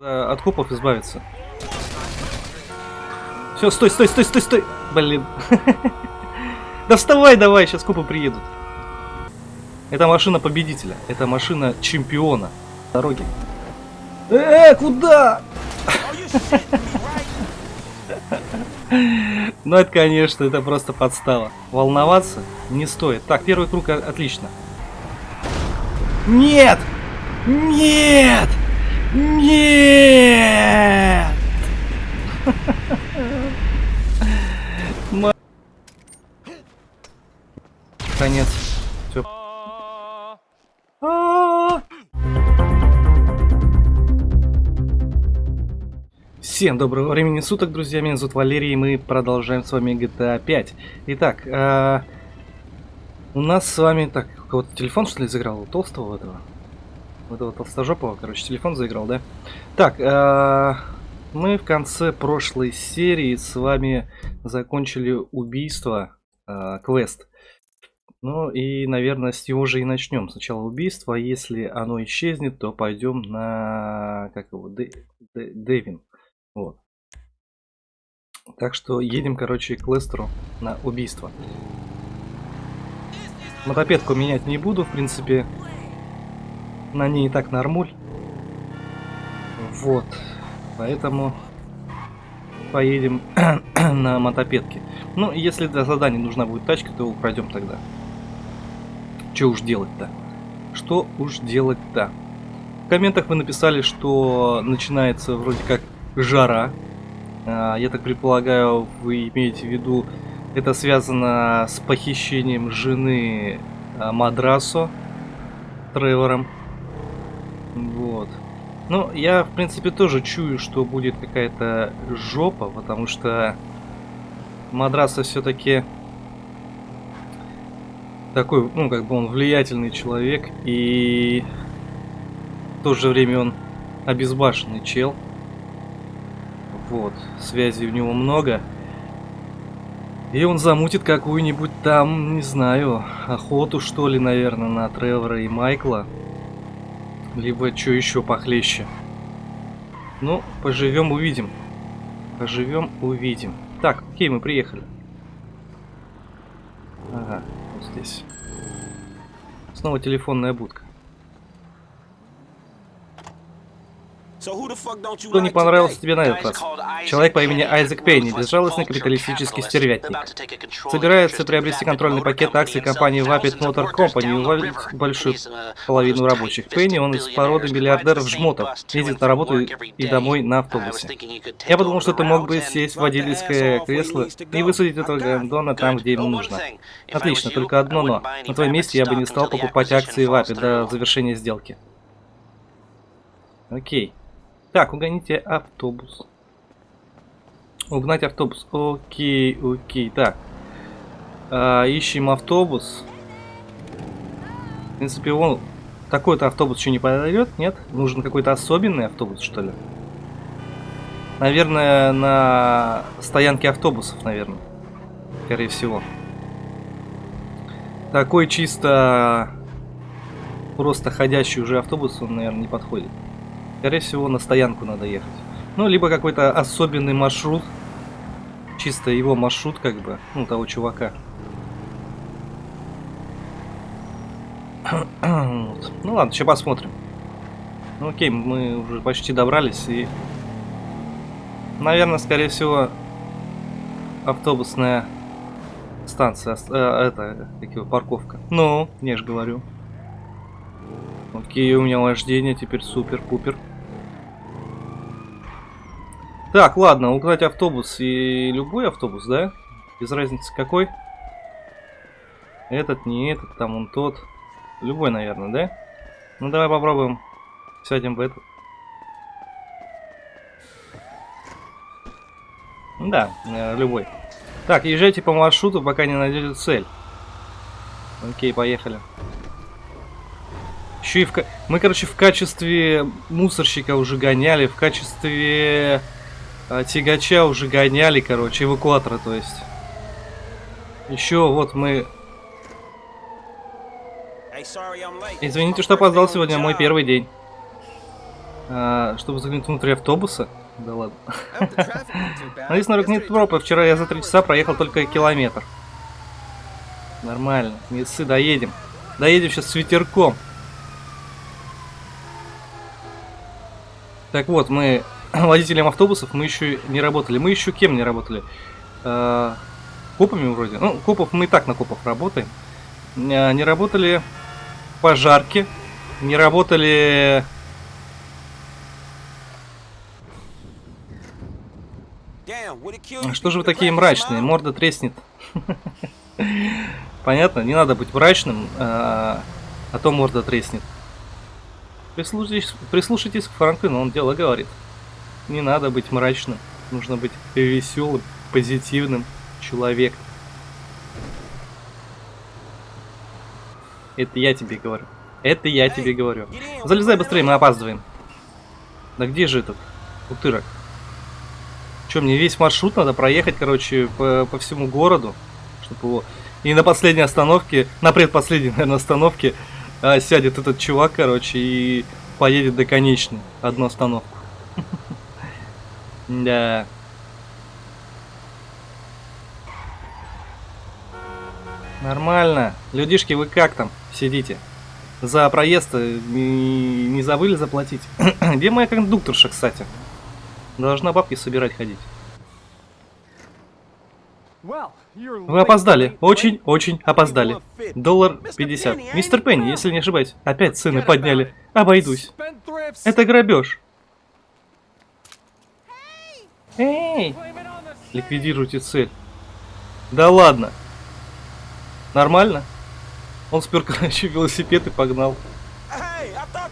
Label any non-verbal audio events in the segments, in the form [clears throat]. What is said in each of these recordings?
Э, От копов избавиться. Все, стой, стой, стой, стой, стой! Блин. [laughs] Да вставай давай, сейчас копы приедут. Это машина победителя. Это машина чемпиона. Дороги. Э, куда? [laughs] Ну это, конечно, это просто подстава. Волноваться не стоит. Так, первый круг отлично. Нет! Нет! Нет! Конец. Все. Всем доброго времени суток, друзья. Меня зовут Валерий, и мы продолжаем с вами GTA 5. Итак, э, у нас с вами... Так, у кого-то телефон, что ли, заиграл? У толстого этого? У этого толстожопого, короче, телефон заиграл, да? Так, э, мы в конце прошлой серии с вами закончили убийство, э, квест. Ну и, наверное, с него же и начнем. Сначала убийство, а если оно исчезнет, то пойдем на... Как его? Дэвин. Вот. Так что едем, короче, к Лестеру на убийство. Мотопедку менять не буду, в принципе. На ней и так нормуль. Вот. Поэтому поедем [clears throat] на мотопедке. Ну, если для задания нужна будет тачка, то украдем тогда. Что уж делать-то? Что уж делать-то? В комментах вы написали, что начинается вроде как жара. А, я так предполагаю, вы имеете в виду, это связано с похищением жены а, Мадрасо Тревором. Ну, я, в принципе, тоже чую, что будет какая-то жопа, потому что Мадраса все-таки такой, ну, как бы он влиятельный человек, и в то же время он обезбашенный чел. Вот, связей у него много. И он замутит какую-нибудь там, не знаю, охоту что ли, наверное, на Тревора и Майкла. Либо что еще похлеще. Ну, поживем, увидим. Поживем, увидим. Так, окей, мы приехали. Ага, вот здесь. Снова телефонная будка. Что не понравился тебе на этот раз? Человек по имени Айзек Пейни, безжалостный капиталистический стервятник. Собирается приобрести контрольный пакет акций компании Vapid Motor Company и уволить большую половину рабочих. Пейни, он из породы миллиардеров-жмотов, ездит на работу и домой на автобусе. Я подумал, что ты мог бы сесть в водительское кресло и высадить этого гандона там, где ему нужно. Отлично, только одно но. На твоем месте я бы не стал покупать акции Vapid до завершения сделки. Окей. Так, угоните автобус. Угнать автобус. Окей, окей. Так. А, ищем автобус. В принципе, он такой-то автобус еще не подойдет, нет? Нужен какой-то особенный автобус, что ли? Наверное, на стоянке автобусов, наверное. Скорее всего. Такой чисто просто ходящий уже автобус, он, наверное, не подходит. Скорее всего, на стоянку надо ехать. Ну, либо какой-то особенный маршрут. Чисто его маршрут, как бы, ну, того чувака. Ну ладно, сейчас посмотрим. Ну окей, мы уже почти добрались и... Наверное, скорее всего, автобусная станция, э, это, как его, парковка. Ну, я же говорю. Окей, у меня вождение теперь супер-пупер. Так, ладно, угнать автобус и любой автобус, да? Без разницы какой. Этот, не этот, там он тот. Любой, наверное, да? Ну давай попробуем. Сядем в этот. Да, э, любой. Так, езжайте по маршруту, пока не найдете цель. Окей, поехали. Еще и в... Мы, короче, в качестве мусорщика уже гоняли, в качестве а, тягача уже гоняли, короче, эвакуатора, то есть. Еще вот мы... Извините, что опоздал сегодня, мой первый день. А, чтобы заглянуть внутрь автобуса? Да ладно. [laughs] Надеюсь, на нет тропы. Вчера я за три часа проехал только километр. Нормально. Не ссы, доедем. Доедем сейчас с ветерком. Так вот, мы [clears throat] водителем автобусов мы еще не работали. Мы еще кем не работали? Э, копами вроде. Ну, копов мы и так на копов работаем. Э, не работали пожарки. Не работали... Что же вы такие мрачные? Морда треснет. [laughs] Понятно? Не надо быть мрачным, а, а то морда треснет. Прислушайтесь, прислушайтесь к Франклину, он дело говорит. Не надо быть мрачным, нужно быть веселым, позитивным человеком. Это я тебе говорю. Это я тебе говорю. Залезай быстрее, мы опаздываем. Да где же этот утырок? Че, мне весь маршрут надо проехать, короче, по, по всему городу, чтобы его... И на последней остановке, на предпоследней, наверное, остановке а, сядет этот чувак, короче, и поедет до конечной. Одну остановку. Да. Нормально. Людишки, вы как там сидите? За проезд э, не, не забыли заплатить? [clears throat] Где моя кондукторша, кстати? Должна бабки собирать ходить. Вы опоздали. Очень-очень опоздали. Доллар 50. Мистер Пенни, если не ошибаюсь. Опять цены подняли. Обойдусь. Это грабеж. Эй! Ликвидируйте цель. Да ладно. Нормально? Он спер, [laughs] короче, велосипед и погнал.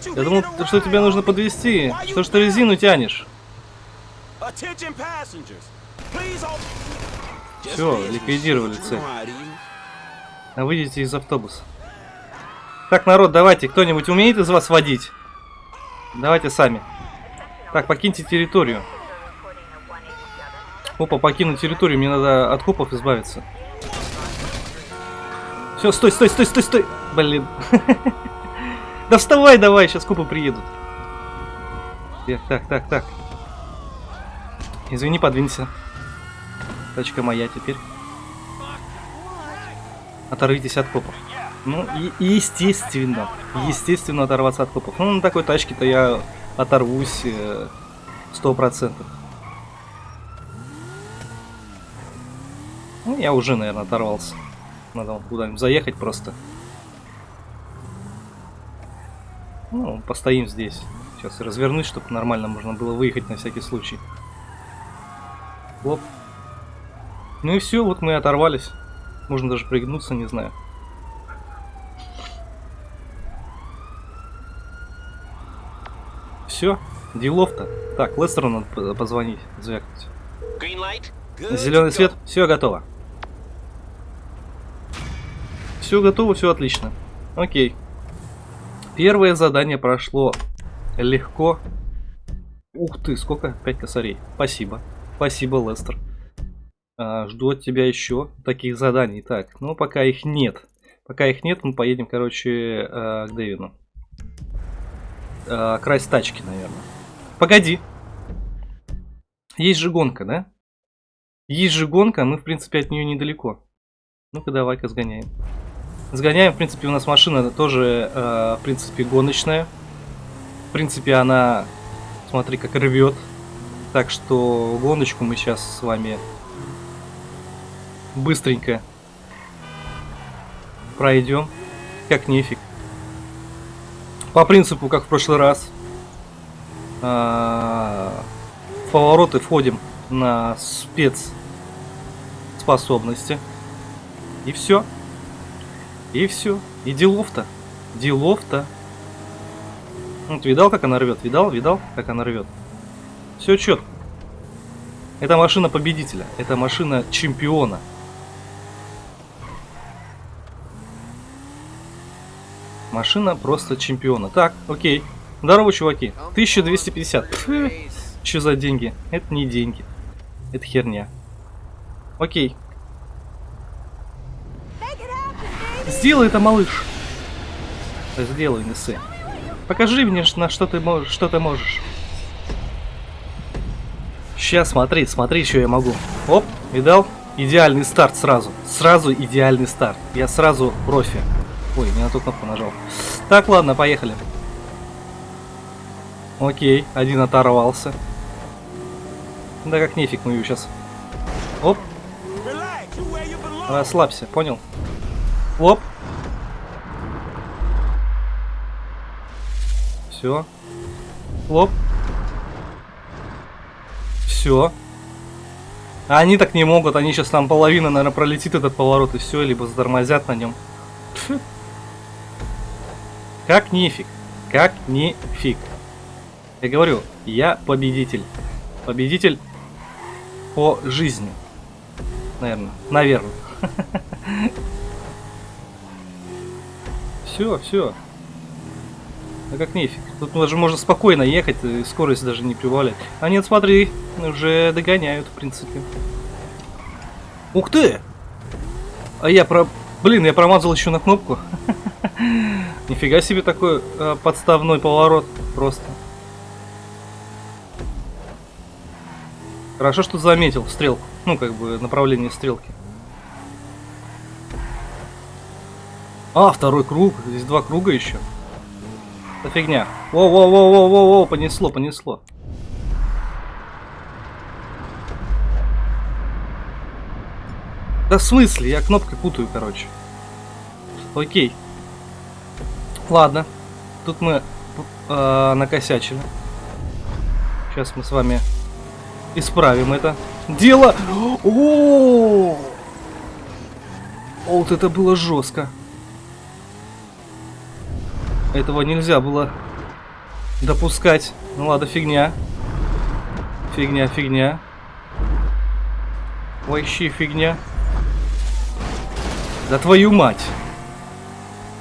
Я думал, что тебе нужно подвести. Что ж ты резину тянешь? Все, ликвидировали цель. А выйдите из автобуса. Так, народ, давайте, кто-нибудь умеет из вас водить? Давайте сами. Так, покиньте территорию. Опа, покинуть территорию, мне надо от копов избавиться. Все, стой, стой, стой, стой, стой. Блин. [laughs] Да вставай давай, сейчас копы приедут. Так, так, так, так. Извини, подвинься. Тачка моя теперь. Оторвитесь от копов. Ну, и, естественно, естественно оторваться от копов. Ну, на такой тачке-то я оторвусь э, сто процентов. Ну, я уже, наверное, оторвался. Надо куда-нибудь заехать просто. Ну, постоим здесь. Сейчас развернусь, чтобы нормально можно было выехать на всякий случай. Оп. Ну и все, вот мы и оторвались. Можно даже пригнуться, не знаю. Все, делов-то. Так, Лестеру надо позвонить, звякнуть. Зеленый свет, все готово. Все готово, все отлично. Окей. Первое задание прошло легко. Ух ты, сколько? 5 косарей. Спасибо. Спасибо, Лестер. А, жду от тебя еще таких заданий. Так, ну пока их нет. Пока их нет, мы поедем, короче, э, к Дэвину. Э, красть тачки, наверное. Погоди. Есть же гонка, да? Есть же гонка, мы, в принципе, от нее недалеко. Ну-ка, давай-ка сгоняем. Сгоняем, в принципе, у нас машина тоже, э, в принципе, гоночная. В принципе, она, смотри, как рвет. Так что гоночку мы сейчас с вами быстренько пройдем, как нефиг. По принципу, как в прошлый раз. А, в повороты входим на спец способности. И все. И все. И делов-то. Делов-то. Вот, видал, как она рвет? Видал? Видал, как она рвет? Все четко. Это машина победителя. Это машина чемпиона. Машина просто чемпиона. Так, окей. Здорово, чуваки. 1250. Что за деньги? Это не деньги. Это херня. Окей. Сделай это, малыш. Сделай, Несы. Покажи мне, на что ты можешь, что ты можешь. Сейчас, смотри, смотри, что я могу. Оп, видал? Идеальный старт сразу. Сразу идеальный старт. Я сразу профи. Ой, не на ту кнопку нажал. Так, ладно, поехали. Окей, один оторвался. Да как нефиг мы ее сейчас. Оп. Расслабься, понял? Оп. Все. Лоп. Все. Они так не могут, они сейчас там половина, наверное, пролетит этот поворот и все, либо затормозят на нем. [laughs] Как нифиг. Как нифиг. Я говорю, я победитель. Победитель по жизни. Наверное. Наверное. [laughs] Все, все. А как нефиг. Тут даже можно спокойно ехать, и скорость даже не прибавлять. А нет, смотри, уже догоняют, в принципе. Ух ты! А я про... Блин, я промазал еще на кнопку. [laughs] Нифига себе такой э, подставной поворот. Просто. Хорошо, что заметил стрелку. Ну, как бы, направление стрелки. А, второй круг. Здесь два круга еще. Это фигня. Воу-воу-воу-воу-воу, понесло, понесло. Да в смысле? Я кнопкой путаю, короче. Окей. Ладно. Тут мы э, накосячили. Сейчас мы с вами исправим это. Дело! О, Вот это было жестко. Этого нельзя было допускать. Ну ладно, фигня. Фигня, фигня. Вообще фигня. Да твою мать.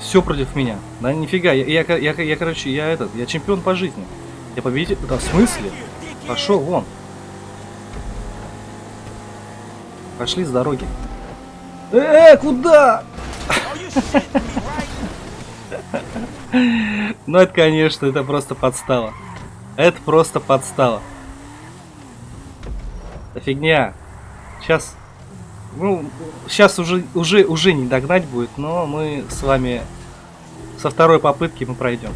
Все против меня. Да нифига, я, я, я, я, короче, я этот, я чемпион по жизни. Я победитель. Да в смысле? Пошел вон. Пошли с дороги. Э, куда? [laughs] Ну это, конечно, это просто подстава. Это просто подстава. Это фигня. Сейчас, ну, сейчас уже, уже, уже не догнать будет, но мы с вами со второй попытки мы пройдем.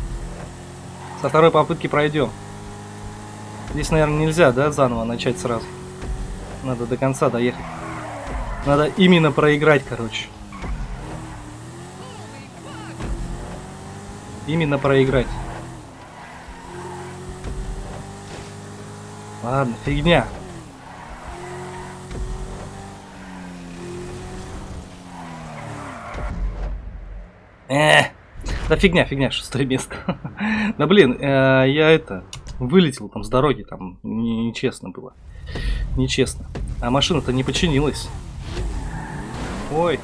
Со второй попытки пройдем. Здесь, наверное, нельзя, да, заново начать сразу. Надо до конца доехать. Надо именно проиграть, короче. Именно проиграть. Ладно, фигня. Э, да фигня, фигня, шестое место. [laughs] да блин, э, я это, вылетел там с дороги, там нечестно было. Нечестно. А машина-то не починилась. Ой.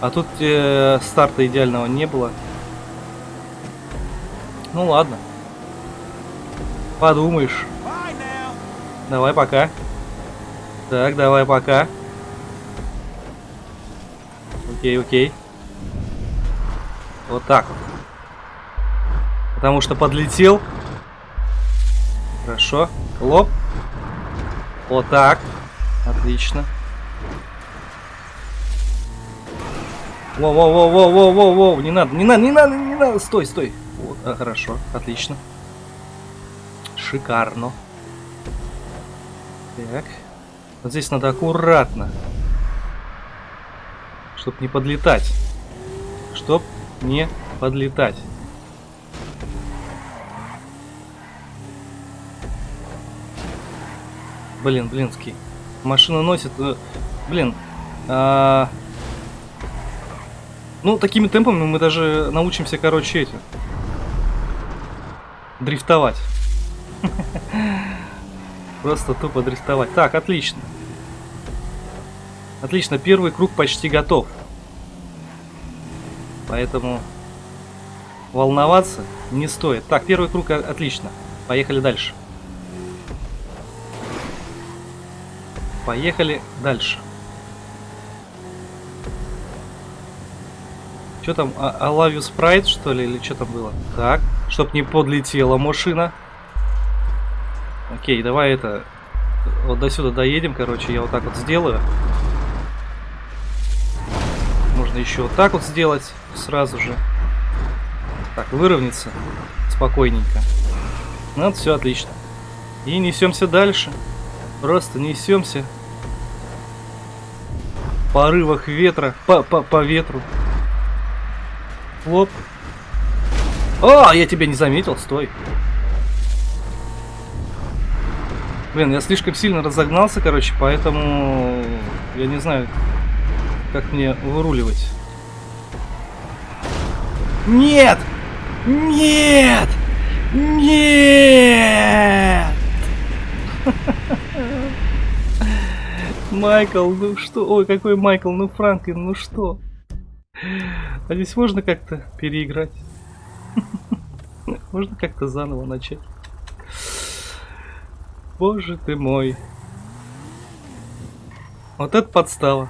А тут э, старта идеального не было. Ну ладно. Подумаешь. Давай пока. Так, давай пока. Окей, окей. Вот так вот. Потому что подлетел. Хорошо. Лоп. Вот так. Отлично. Воу-воу-воу-воу-воу-воу, не надо, не надо, не надо, не надо, стой, стой. А, хорошо, отлично. Шикарно. Так. Вот здесь надо аккуратно. Чтоб не подлетать. Чтоб не подлетать. Блин, блинский. Машина носит... Э, блин. А ну, такими темпами мы даже научимся, короче, эти... Дрифтовать. Просто тупо дрифтовать. Так, отлично. Отлично, первый круг почти готов. Поэтому волноваться не стоит. Так, первый круг отлично. Поехали дальше. Поехали дальше. Что там, а, you sprite, что ли, или что там было? Так, чтоб не подлетела машина. Окей, давай это... вот до сюда доедем, короче, я вот так вот сделаю. Можно еще вот так вот сделать сразу же. Так, выровняться спокойненько. Ну, все отлично. И несемся дальше. Просто несемся. В порывах ветра. По, по, по ветру. Хлоп. О, я тебя не заметил, стой. Блин, я слишком сильно разогнался, короче, поэтому я не знаю, как мне выруливать. Нет! Нет! Нет! [laughs] Майкл, ну что? Ой, какой Майкл, ну Франклин, ну что? А здесь можно как-то переиграть? [laughs] Можно как-то заново начать? Боже ты мой. Вот это подстава.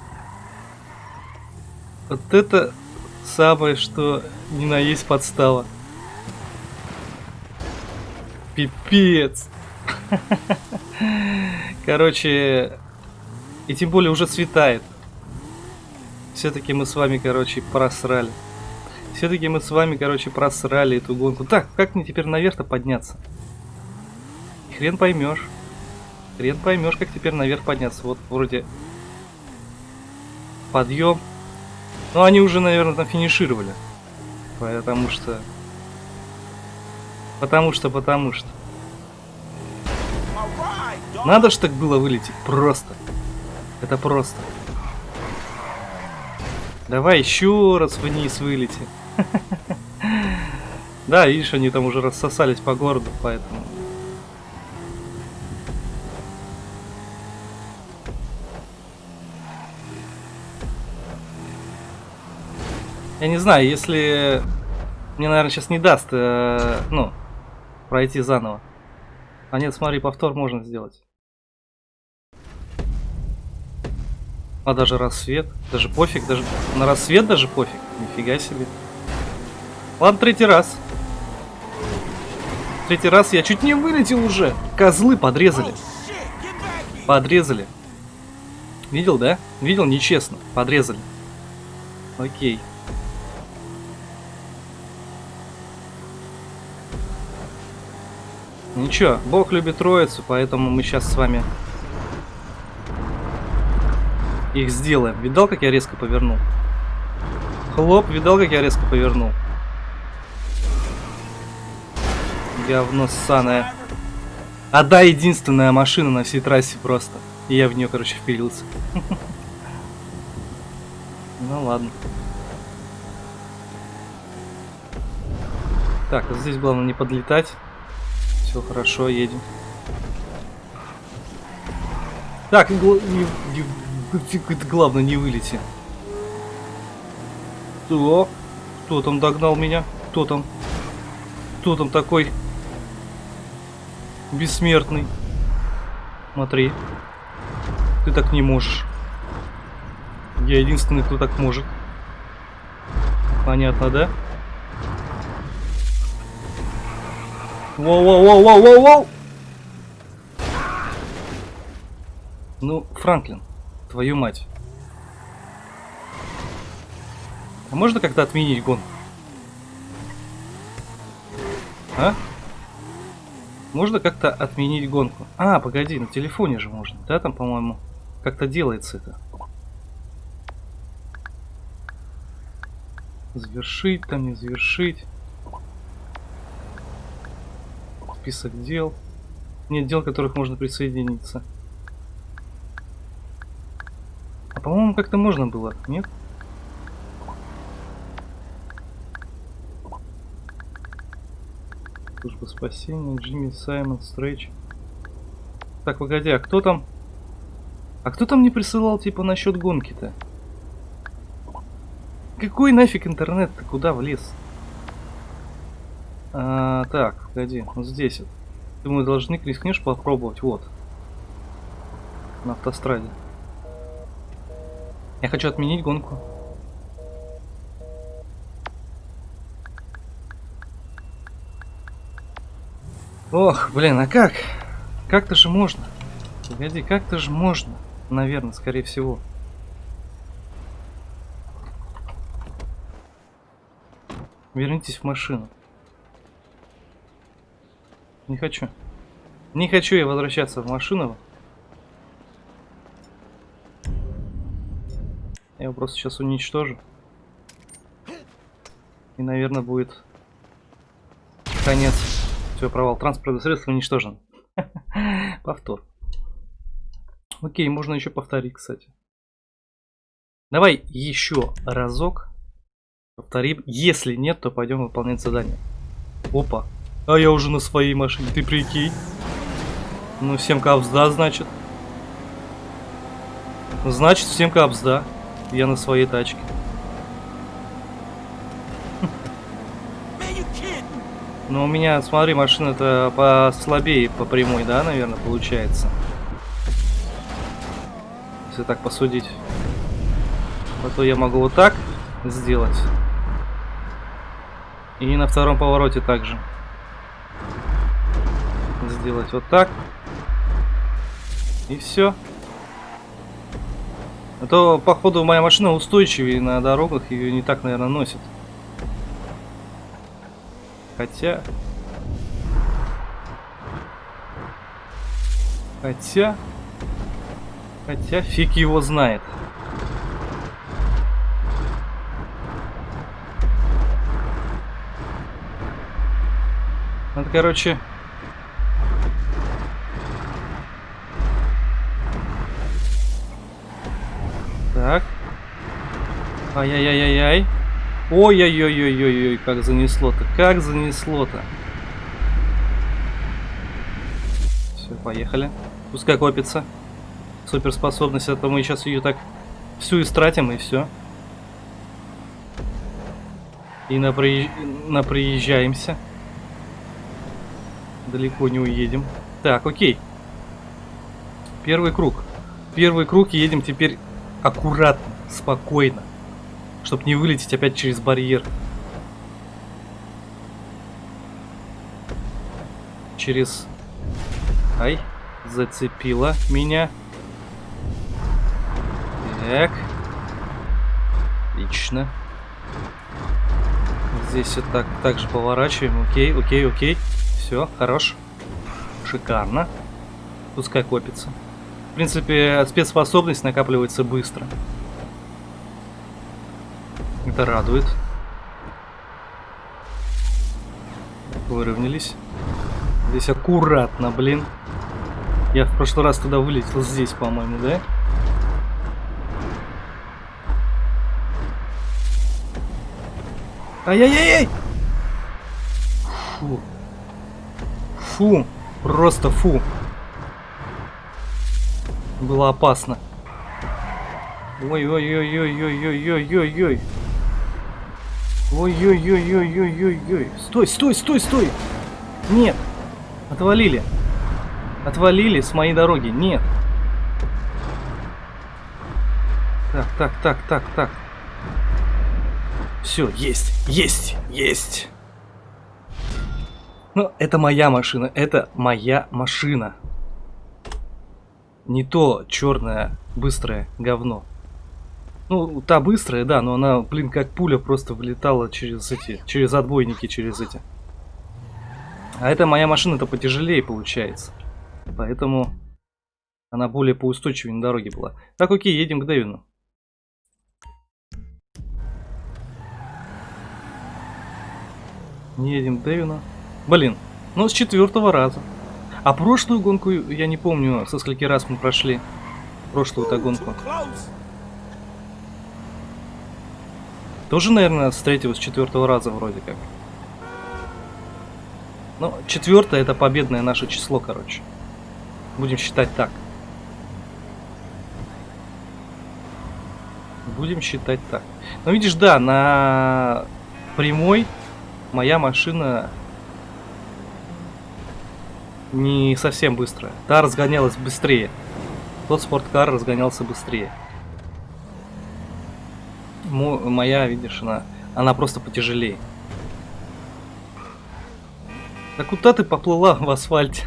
Вот это самое, что не на есть подстава. Пипец. [laughs] Короче, и тем более уже светает. Все-таки мы с вами, короче, просрали. Все-таки мы с вами, короче, просрали эту гонку. Так, как мне теперь наверх-то подняться? Хрен поймешь. Хрен поймешь, как теперь наверх подняться. Вот вроде подъем. Но они уже, наверное, там финишировали. Потому что... Потому что, потому что. Надо ж так было вылететь. Просто. Это просто. Давай еще раз вниз вылети. [laughs] Да, видишь, они там уже рассосались по городу, поэтому... Я не знаю, если мне, наверное, сейчас не даст, э, ну, пройти заново. А нет, смотри, повтор можно сделать. А даже рассвет, даже пофиг, даже на рассвет даже пофиг. Нифига себе. Ладно, третий раз. Третий раз я чуть не вылетел уже. Козлы подрезали. Подрезали. Видел, да? Видел, нечестно. Подрезали. Окей. Ничего, Бог любит троицу, поэтому мы сейчас с вами их сделаем. Видал, как я резко повернул? Хлоп, видал, как я резко повернул? Говно ссаное. Одна единственная машина на всей трассе просто. И я в нее, короче, впилился. [laughs] Ну ладно. Так, здесь главное не подлетать. Все хорошо, едем. Так, главное не вылети. Кто? Кто там догнал меня? Кто там? Кто там такой? Бессмертный. Смотри. Ты так не можешь. Я единственный, кто так может. Понятно, да? Воу-воу-воу-воу-воу-воу! Ну, Франклин, твою мать. А можно как-то отменить гон? А? Можно как-то отменить гонку? А, погоди, на телефоне же можно. Да, там, по-моему, как-то делается это. Завершить, там не завершить список дел. Нет дел, которых можно присоединиться. А по-моему, как-то можно было, нет? Служба спасения, Джимми, Саймон, Стрэч. Так, погоди, а кто там? А кто там не присылал, типа, насчет гонки-то? Какой нафиг интернет-то? Куда влез? А, так, погоди, вот здесь вот. Думаю, должны рискнешь попробовать. Вот. На автостраде. Я хочу отменить гонку. Ох, блин, а как? Как-то же можно. Погоди, как-то же можно. Наверное, скорее всего. Вернитесь в машину. Не хочу. Не хочу я возвращаться в машину. Я его просто сейчас уничтожу. И, наверное, будет конец. Все, провал. Транспортное средство уничтожен. [laughs] Повтор. Окей, можно еще повторить, кстати. Давай еще разок повторим. Если нет, то пойдем выполнять задание. Опа. А я уже на своей машине, ты прикинь. Ну, всем капсда, значит. Значит, всем капсда. Я на своей тачке. Но у меня, смотри, машина-то послабее по прямой, да, наверное, получается. Если так посудить. А то я могу вот так сделать. И на втором повороте также. Сделать вот так. И все. А то, походу, моя машина устойчивее на дорогах, ее не так, наверное, носит. Хотя... Хотя... Хотя фиг его знает. Надо, короче... Так. Ай-яй-яй-яй-яй. Ой-ой-ой-ой-ой-ой, как занесло-то, как занесло-то. Все, поехали. Пускай копится. Суперспособность, а то мы сейчас ее так всю истратим и все. И напри... наприезжаемся. Далеко не уедем. Так, окей. Первый круг. Первый круг едем теперь аккуратно, спокойно. Чтобы не вылететь опять через барьер. Через... Ай, зацепила меня. Так. Отлично. Здесь вот так, так же поворачиваем. Окей, окей, окей. Все, хорош. Шикарно. Пускай копится. В принципе, спецспособность накапливается быстро. Это радует. Выровнялись. Здесь аккуратно, блин. Я в прошлый раз туда вылетел здесь, по-моему, да? Ай-яй-яй-яй! Фу. Фу. Просто фу. Было опасно. Ой-ой-ой-ой-ой-ой-ой-ой-ой. Ой-ой-ой-ой-ой-ой-ой. Стой, стой, стой, стой. Нет. Отвалили. Отвалили с моей дороги. Нет. Так, так, так, так, так. Все, есть, есть, есть. Ну, это моя машина, это моя машина. Не то черное быстрое говно. Ну, та быстрая, да, но она, блин, как пуля просто вылетала через эти, через отбойники, через эти. А эта моя машина-то потяжелее получается. Поэтому она более поустойчивее на дороге была. Так, окей, едем к Дэвину. Не едем к Дэвину. Блин, ну с четвертого раза. А прошлую гонку, я не помню, со скольки раз мы прошли. Прошлую-то гонку. Тоже, наверное, с четвертого раза вроде как. Ну, четвертое это победное наше число, короче. Будем считать так. Будем считать так. Ну, видишь, да, на прямой моя машина не совсем быстрая. Та разгонялась быстрее. Тот спорткар разгонялся быстрее моя, видишь, она, она просто потяжелее. Да куда ты поплыла в асфальте?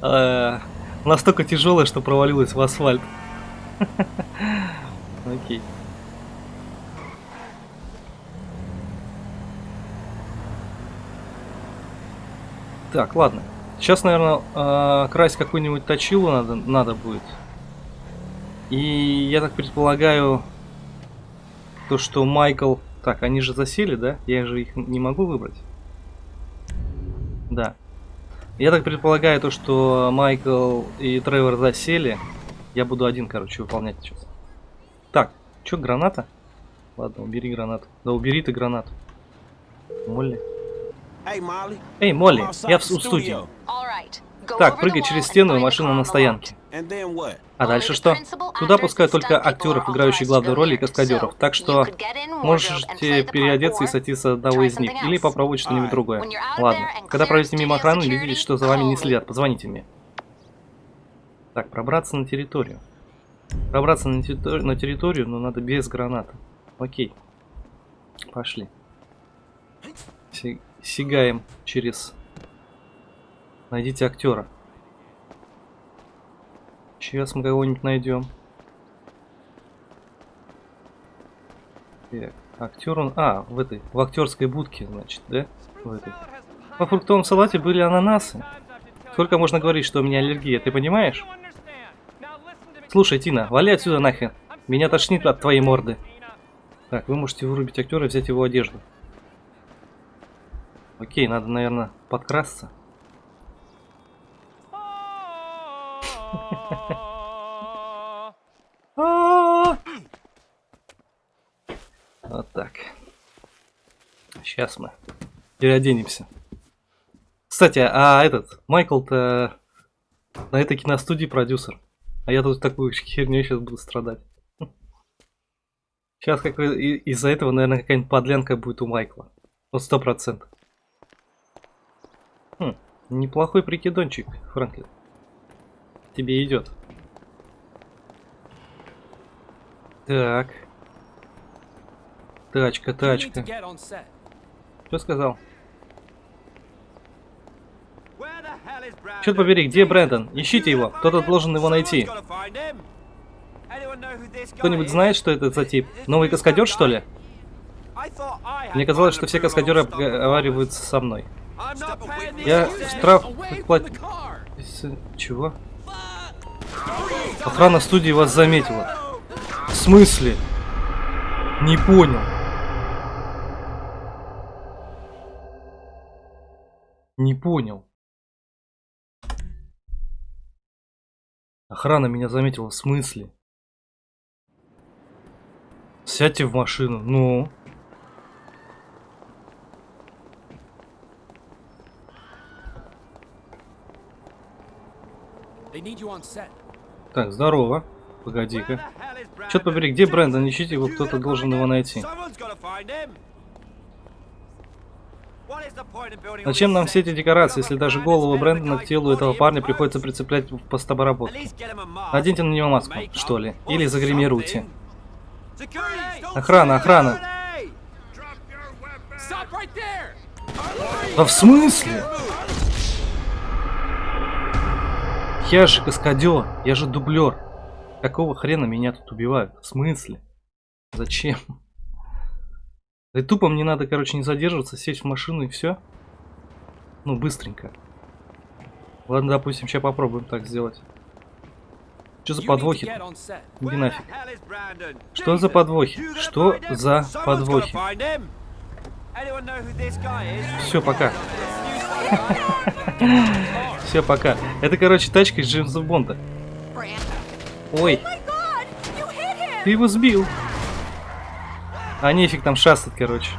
э, [laughs] настолько тяжелая, что провалилась в асфальт. [laughs] Окей. Так, ладно. Сейчас, наверное, э, красть какую-нибудь точилу надо, надо будет. И я так предполагаю, то, что Майкл... Так, они же засели, да? Я же их не могу выбрать. Да. Я так предполагаю, то, что Майкл и Тревор засели. Я буду один, короче, выполнять сейчас. Так, что, граната? Ладно, убери гранату. Да убери ты гранату. Молли. Эй, Молли, я в, в студии. Так, прыгай через стену и машина на стоянке. А дальше что? Туда пускают только актеров, играющих главную роль и каскадеров. Так что можете переодеться и сойти с одного из них. Или попробовать что-нибудь другое. Ладно. Когда пройдете мимо охраны или видите, что за вами не следят, позвоните мне. Так, пробраться на территорию. Пробраться на территорию, на территорию, но надо без граната. Окей. Пошли. Сигаем через... Найдите актера. Сейчас мы кого-нибудь найдем. Так, актер он... А, в этой, в актерской будке, значит, да? В этой. Во фруктовом салате были ананасы. Сколько можно говорить, что у меня аллергия, ты понимаешь? Слушай, Тина, вали отсюда нахер. Меня тошнит от твоей морды. Так, вы можете вырубить актера и взять его одежду. Окей, надо, наверное, подкрасться. Вот так. Сейчас мы переоденемся. Кстати, а этот, Майкл-то на этой киностудии продюсер. А я тут такую херню сейчас буду страдать. Сейчас как из-за этого, наверное, какая-нибудь подлянка будет у Майкла. Вот сто процентов. Хм, неплохой прикидончик, Франклин тебе идет. Так. Тачка, тачка. Что сказал? Черт побери, где Брэндон? Ищите его, кто-то должен его найти. Кто-нибудь знает, что это за тип? Новый каскадер, что ли? Мне казалось, что все каскадеры обговариваются со мной. Я штраф платил... Чего? Охрана студии вас заметила. В смысле? Не понял. Не понял. Охрана меня заметила. В смысле? Сядьте в машину. Ну. They need you on set. Так, здорово. Погоди-ка. Черт побери, где Брэндон? Ищите его, кто-то должен его найти. Зачем нам все эти декорации, если даже голову Брэндона к телу этого парня приходится прицеплять в постобоработке? Наденьте на него маску, что ли, или загримируйте. Охрана, охрана. Да в смысле? Я же каскадер, я же дублер. Какого хрена меня тут убивают? В смысле? Зачем? Да и тупо мне надо, короче, не задерживаться, сесть в машину и все. Ну, быстренько. Ладно, допустим, сейчас попробуем так сделать. Что за подвохи? Иди нафиг. Что за подвохи? Что за подвохи? Все, пока. [laughs] Все, пока. Это, короче, тачка из Джеймса Бонда. Ой. Ты его сбил. А нефиг там шастать, короче.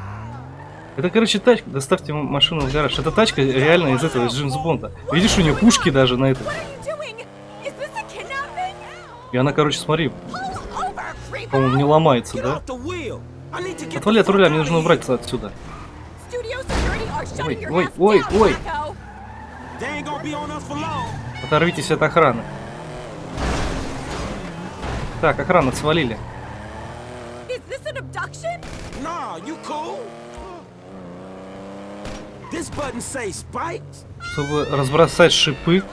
Это, короче, тачка. Доставьте машину в гараж. Это тачка реально из этого, из Джеймса Бонда. Видишь, у нее пушки даже на это. И она, короче, смотри. По-моему, не ломается, да? Отвали от руля, мне нужно убраться отсюда. Ой, ой, ой, ой. Оторвитесь от охраны. Так, охрана свалили. Чтобы разбросать шипы.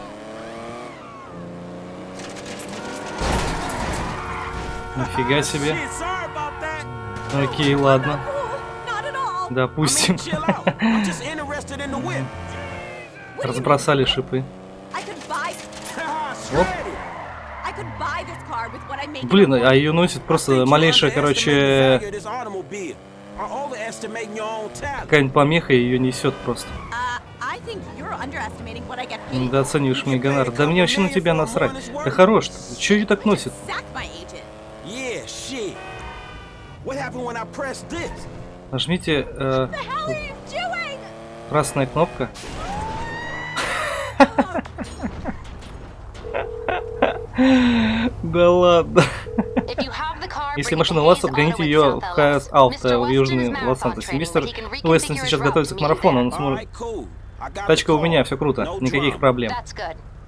Нифига себе. Окей, ладно. Допустим. [laughs] Разбросали шипы. Оп. Блин, а ее носит просто малейшая, короче, какая-нибудь помеха ее несет просто. Недооцениваешь мой гонор. Да мне вообще на тебя насрать. Да хорош. Че ее так носит? Нажмите э, красная кнопка. Да ладно. Если машина у вас, отгоните ее в ХС Ауто в Южный Лос-Анджелес. Мистер Уэстон сейчас готовится к марафону, он сможет... Тачка у меня, все круто, никаких проблем.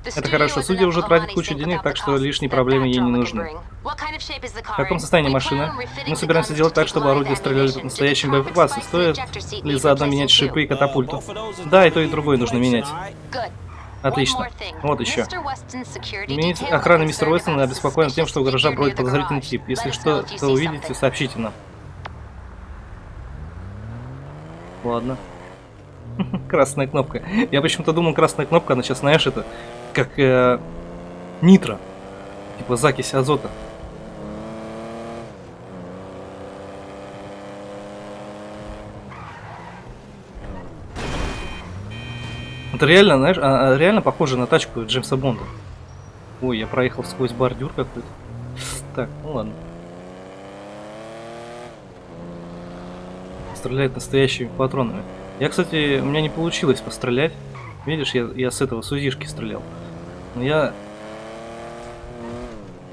Это хорошо, судья уже тратит кучу денег, так что лишние проблемы ей не нужны. В каком состоянии машина? Мы собираемся сделать так, чтобы орудия стреляли настоящим боеприпасом. Стоит ли заодно менять шипы и катапульту? Да, и то, и другое нужно менять. Отлично. Вот еще. Мини... Охрана мистера Уэстона обеспокоена тем, что у гаража бродит подозрительный тип. Если что-то увидите, сообщите нам. Ладно. [laughs] красная кнопка. Я почему-то думал, красная кнопка, она сейчас, знаешь, это как э, нитро. Типа закись азота. Это реально, знаешь, а, а, реально похоже на тачку Джеймса Бонда. Ой, я проехал сквозь бордюр какой-то. Так, ну ладно. Стреляет настоящими патронами. Я, кстати, у меня не получилось пострелять. Видишь, я, я с этого сузишки стрелял. Но я...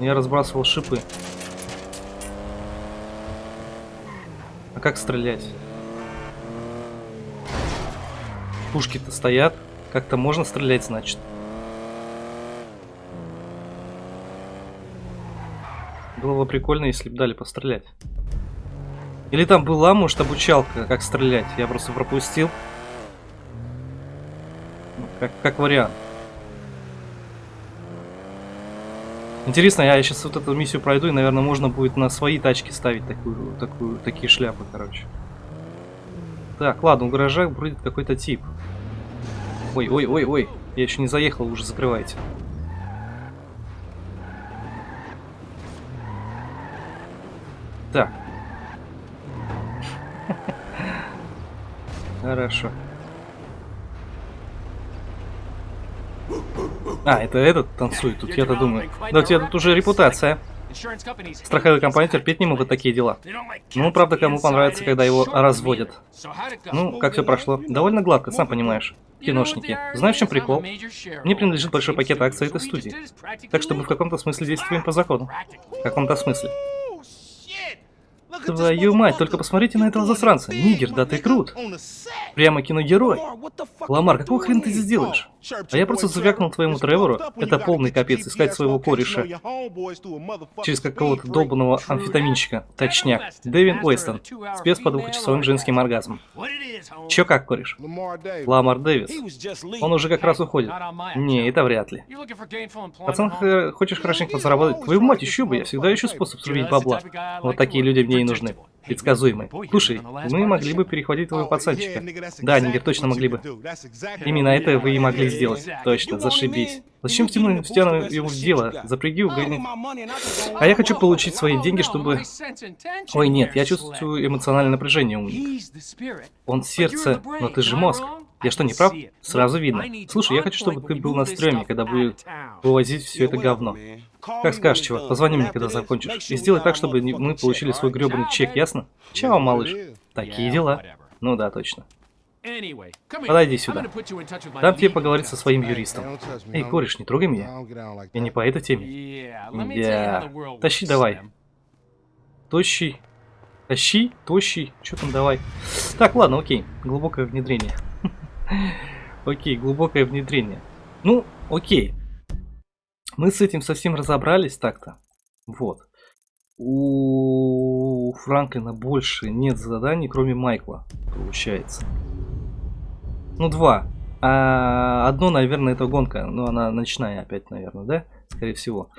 Я разбрасывал шипы. А как стрелять? Пушки-то стоят. Как-то можно стрелять, значит. Было бы прикольно, если бы дали пострелять. Или там была, может, обучалка, как стрелять. Я просто пропустил. Как, как вариант. Интересно, я сейчас вот эту миссию пройду, и, наверное, можно будет на свои тачки ставить такую, такую, такие шляпы, короче. Так, ладно, у гаража бродит какой-то тип. Ой, ой, ой, ой. Я еще не заехал, уже закрывайте. Так. [laughs] Хорошо. А, это этот танцует тут, я-то думаю. Да у тебя тут уже репутация. Страховые компании терпеть не могут такие дела. Ну, правда, кому понравится, когда его разводят. Ну, как все прошло? Довольно гладко, сам понимаешь. Киношники. Знаешь, чем прикол? Мне принадлежит большой пакет акций этой студии. Так что мы в каком-то смысле действуем по закону. В каком-то смысле. Твою мать, только посмотрите на этого засранца. Нигер, да ты крут. Прямо киногерой. Ламар, какого хрена ты здесь делаешь? А я просто завякнул твоему Тревору. Это полный капец, искать своего кореша. Через какого-то долбанного амфетаминчика. Точняк. Дэвин Уэстон. Спец по двухчасовым женским оргазмом. Чё как, кореш? Ламар Дэвис. Он уже как раз уходит. Не, это вряд ли. Пацан, хочешь хорошенько заработать? Твою мать, еще бы, я всегда ищу способ срубить бабла. Вот такие люди мне и нужны предсказуемый. Слушай, мы могли бы перехватить твоего пацанчика. Да, Нигер, точно могли бы. Именно это вы и могли сделать. Точно, зашибись. Зачем втянуть втяну его в дело? Запряги угони. А я хочу получить свои деньги, чтобы... Ой, нет, я чувствую эмоциональное напряжение у них. Он сердце, но ты же мозг. Я что, не прав? Сразу видно. Слушай, я хочу, чтобы ты был на стреме, когда будет вывозить все это говно. Как скажешь, чувак, позвони мне, когда закончишь. И сделай так, чтобы мы получили свой гребаный чек, ясно? Чао, малыш. Такие дела. Ну да, точно. Подойди сюда. Дам тебе поговорить со своим юристом. Эй, кореш, не трогай меня. Я не по этой теме. Я... Тащи давай. Тощий. Тащи, тощий. Что там давай? Так, ладно, окей. Глубокое внедрение. [laughs] Окей, глубокое внедрение. Ну, окей. Мы с этим совсем разобрались так-то. Вот. У Франклина больше нет заданий, кроме Майкла, получается. Ну, два. А одно, наверное, это гонка. Но она ночная опять, наверное, да? Скорее всего.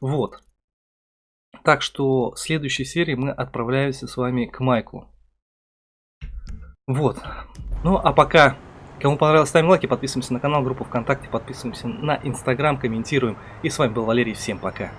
Вот. Так что в следующей серии мы отправляемся с вами к Майку. Вот. Ну, а пока, кому понравилось, ставим лайки, подписываемся на канал, группу ВКонтакте, подписываемся на Инстаграм, комментируем. И с вами был Валерий, всем пока.